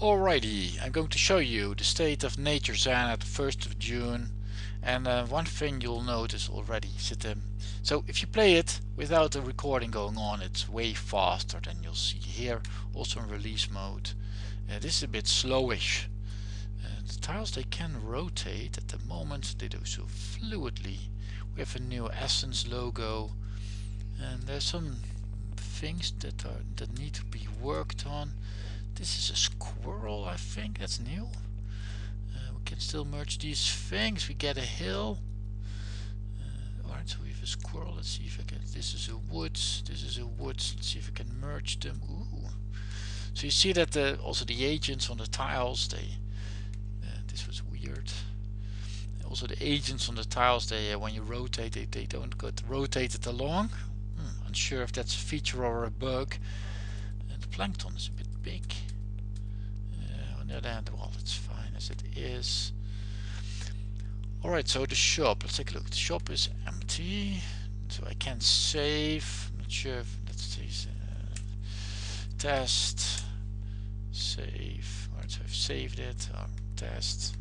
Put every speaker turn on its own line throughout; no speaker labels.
Alrighty, I'm going to show you the state of nature Zen at the 1st of June and uh, one thing you'll notice already um, so if you play it without the recording going on it's way faster than you'll see here also in release mode. Uh, this is a bit slowish. Uh, the tiles they can rotate. At the moment they do so fluidly. We have a new essence logo and there's some things that are that need to be worked on this is a squirrel, I think. That's new. Uh, we can still merge these things. We get a hill. Uh, Alright, so we have a squirrel. Let's see if I can. This is a woods. This is a woods. Let's see if I can merge them. Ooh. So you see that the, also the agents on the tiles, they. Uh, this was weird. Also the agents on the tiles, they uh, when you rotate, they, they don't get rotated along. Hmm, unsure if that's a feature or a bug. And the plankton is a bit big. The other hand well it's fine as it is. Alright so the shop. Let's take a look. The shop is empty. So I can save. I'm not sure if let's uh, test. Save. Alright so I've saved it. Um, test.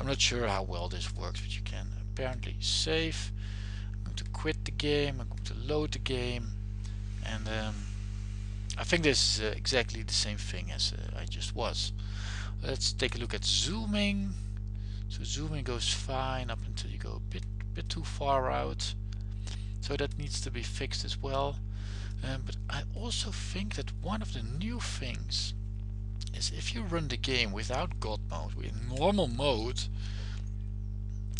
I'm not sure how well this works but you can apparently save. I'm going to quit the game. I'm going to load the game. And um, I think this is uh, exactly the same thing as uh, I just was. Let's take a look at zooming. So zooming goes fine up until you go a bit bit too far out. So that needs to be fixed as well. Um, but I also think that one of the new things is if you run the game without God mode in normal mode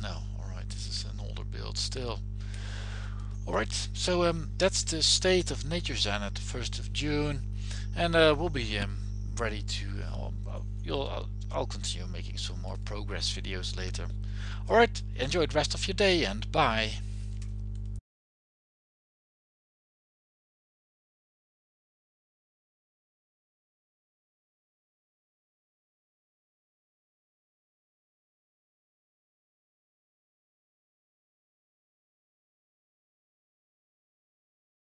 no alright this is an older build still alright so um, that's the state of nature Zen at the 1st of June and uh, we'll be um, ready to uh, you'll I'll, I'll continue making some more progress videos later. Alright, enjoy the rest of your day and bye.